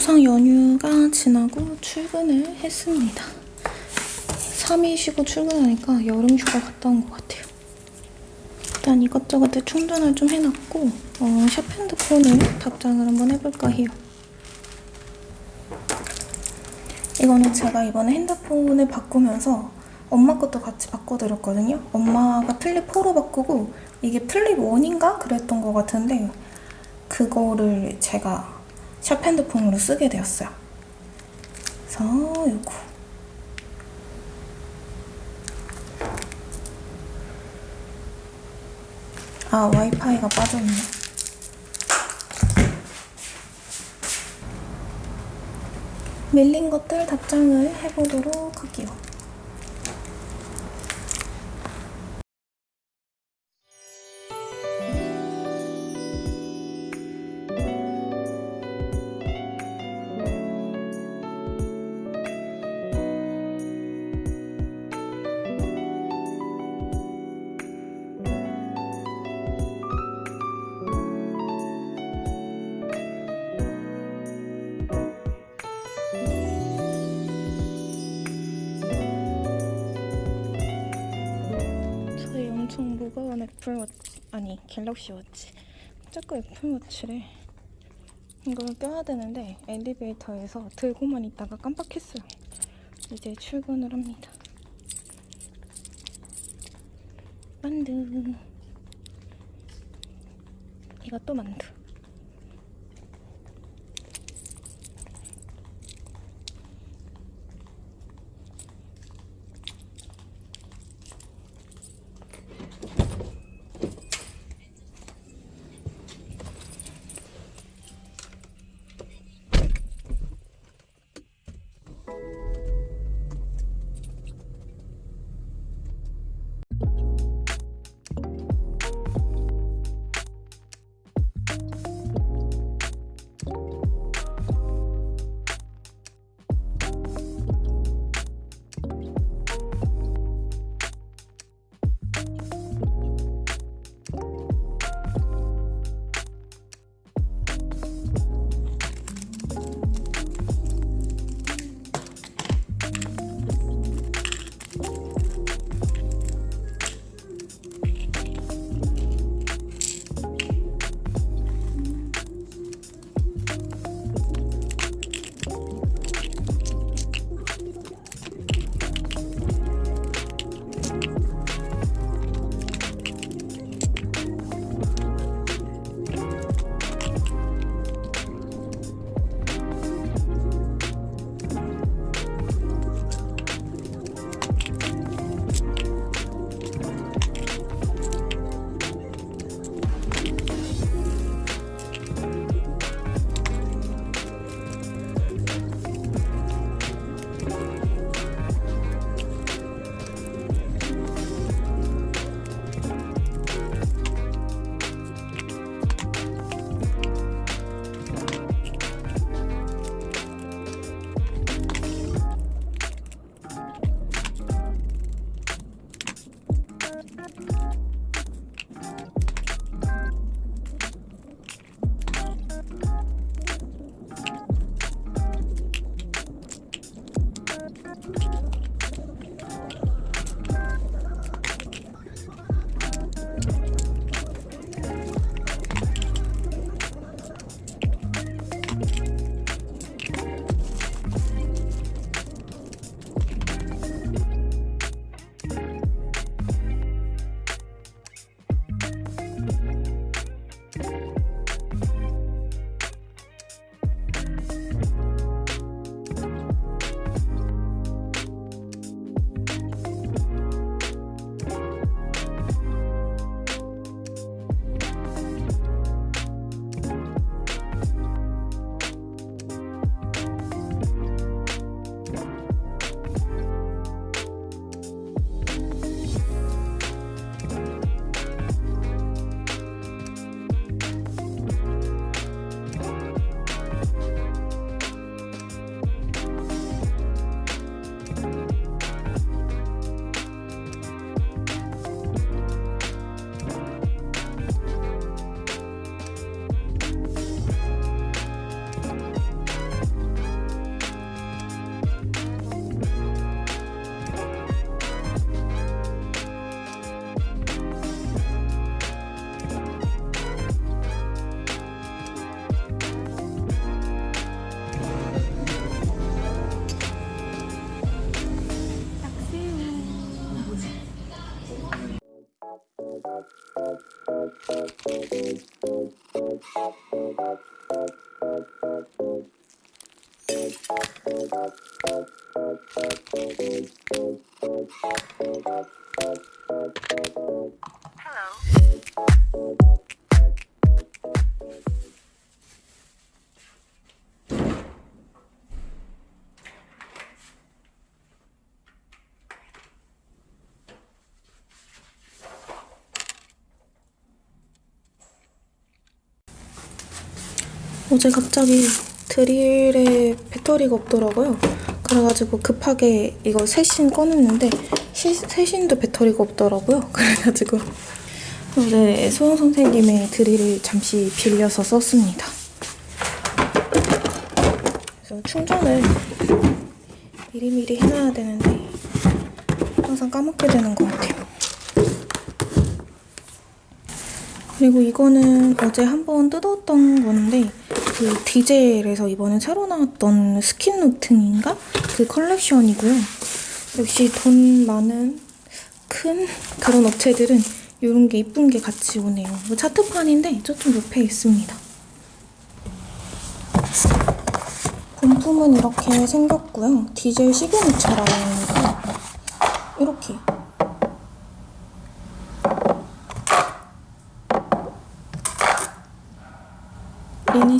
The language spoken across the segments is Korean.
추석 연휴가 지나고 출근을 했습니다. 3일 쉬고 출근하니까 여름 휴가 갔다 온 것 같아요. 일단 이것저것 충전을 좀 해놨고 어, 샵 핸드폰을 답장을 한번 해볼까 해요. 이거는 제가 이번에 핸드폰을 바꾸면서 엄마 것도 같이 바꿔드렸거든요. 엄마가 플립 4로 바꾸고 이게 플립 1인가 그랬던 것 같은데 그거를 제가 샵 핸드폰으로 쓰게 되었어요. 그래서 요거 아 와이파이가 빠졌네. 밀린 것들 답장을 해보도록 할게요. 애플워치 아니 갤럭시 워치. 자꾸 애플워치래 이걸 껴야 되는데 엘리베이터에서 들고만 있다가 깜빡했어요. 이제 출근을 합니다. 만두. 이것도 만두 어제 갑자기 드릴에 배터리가 없더라고요. 그래가지고 급하게 이거 세신 꺼냈는데 시, 세신도 배터리가 없더라고요. 그래가지고 어제 소영 선생님의 드릴을 잠시 빌려서 썼습니다. 그래서 충전을 미리미리 해놔야 되는데 항상 까먹게 되는 것 같아요. 그리고 이거는 어제 한번 뜯었던 건데 그 디젤에서 이번에 새로 나왔던 스킨노트인가? 그 컬렉션이고요. 역시 돈 많은 큰 그런 업체들은 이런 게 이쁜 게 같이 오네요. 이거 차트판인데 저쪽 옆에 있습니다. 본품은 이렇게 생겼고요. 디젤 시그니처라고 합니다. 이렇게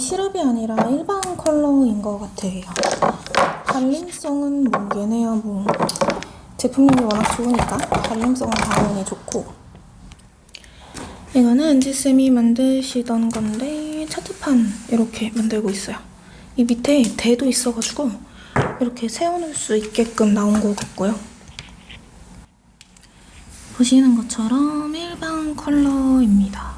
시럽이 아니라 일반 컬러인 것 같아요. 발림성은 뭐 얘네야 뭐 제품력이 워낙 좋으니까 발림성은 당연히 좋고 이거는 은지쌤이 만드시던 건데 차트판 이렇게 만들고 있어요. 이 밑에 대도 있어가지고 이렇게 세워놓을 수 있게끔 나온 것 같고요. 보시는 것처럼 일반 컬러입니다.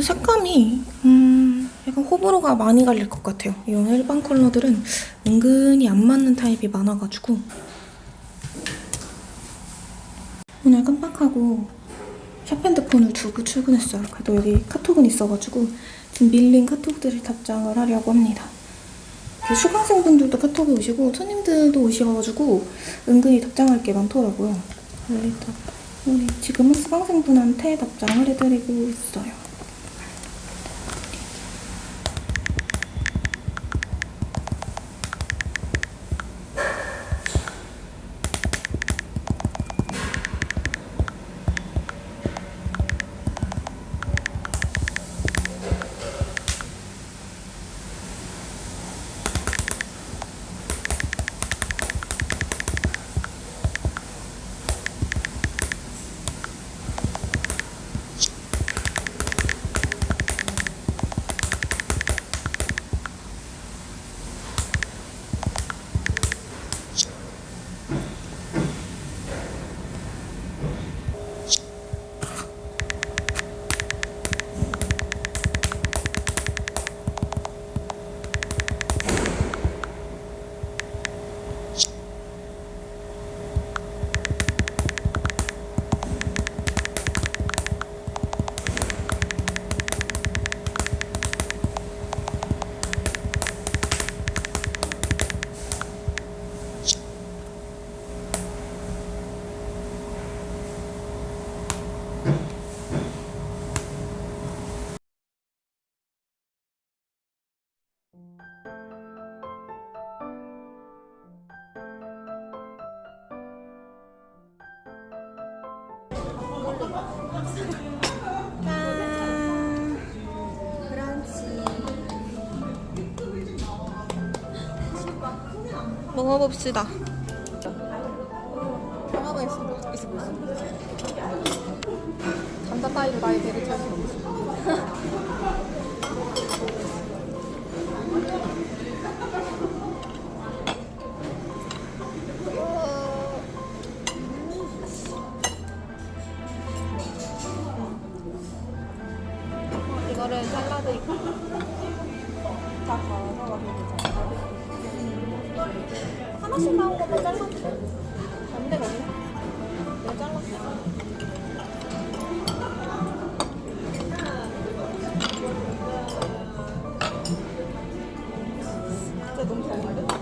색감이 음 약간 호불호가 많이 갈릴 것 같아요. 이런 일반 컬러들은 은근히 안 맞는 타입이 많아가지고 오늘 깜빡하고 샵핸드폰을 두고 출근했어요. 그래도 여기 카톡은 있어가지고 지금 밀린 카톡들을 답장을 하려고 합니다. 이렇게 수강생분들도 카톡이 오시고 손님들도 오셔가지고 은근히 답장할 게 많더라고요. 일단 우리 지금은 수강생분한테 답장을 해드리고 있어요. 먹어봅시다. 하나가 있어 있어 보였어. 감자 따위로 나의 배를 채울 수 없어. 너무 더운데?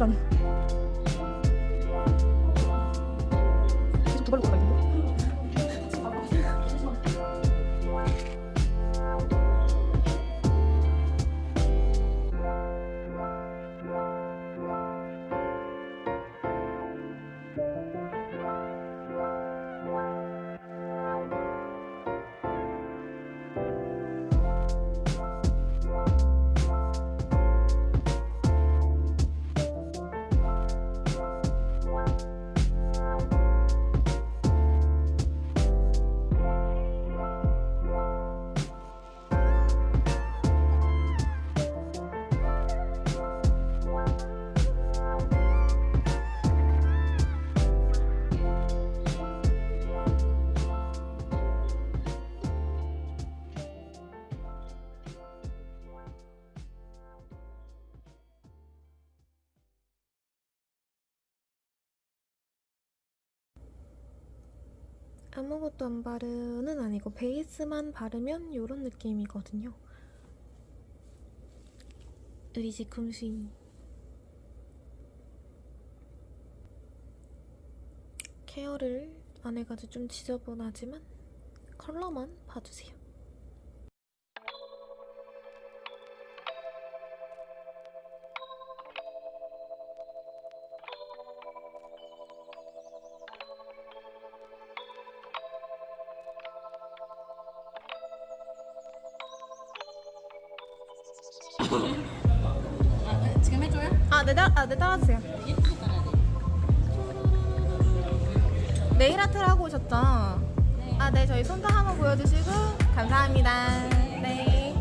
Omicron. 아무것도 안 바르는 아니고 베이스만 바르면 이런 느낌이거든요. 우리 집 금수이 케어를 안 해가지고 좀 지저분하지만 컬러만 봐주세요. 따, 아, 네 따라주세요. 네일 아트를 하고 오셨죠? 아, 네, 저희 손도 한번 보여주시고 감사합니다. 네.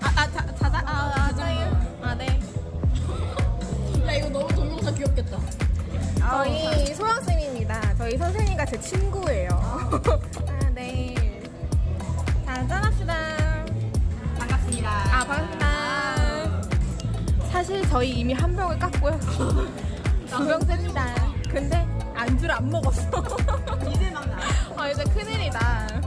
아, 아, 자, 자자, 아, 아, 저희, 아, 네. 야 이거 너무 동영상 귀엽겠다. 저희 소영 쌤입니다. 저희 선생님과 제 친구예요. 저희 이미 한 병을 깠고요. 두 병 셉니다. 근데 안주를 안 먹었어. 이제 막 나. 아, 이제 큰일이다.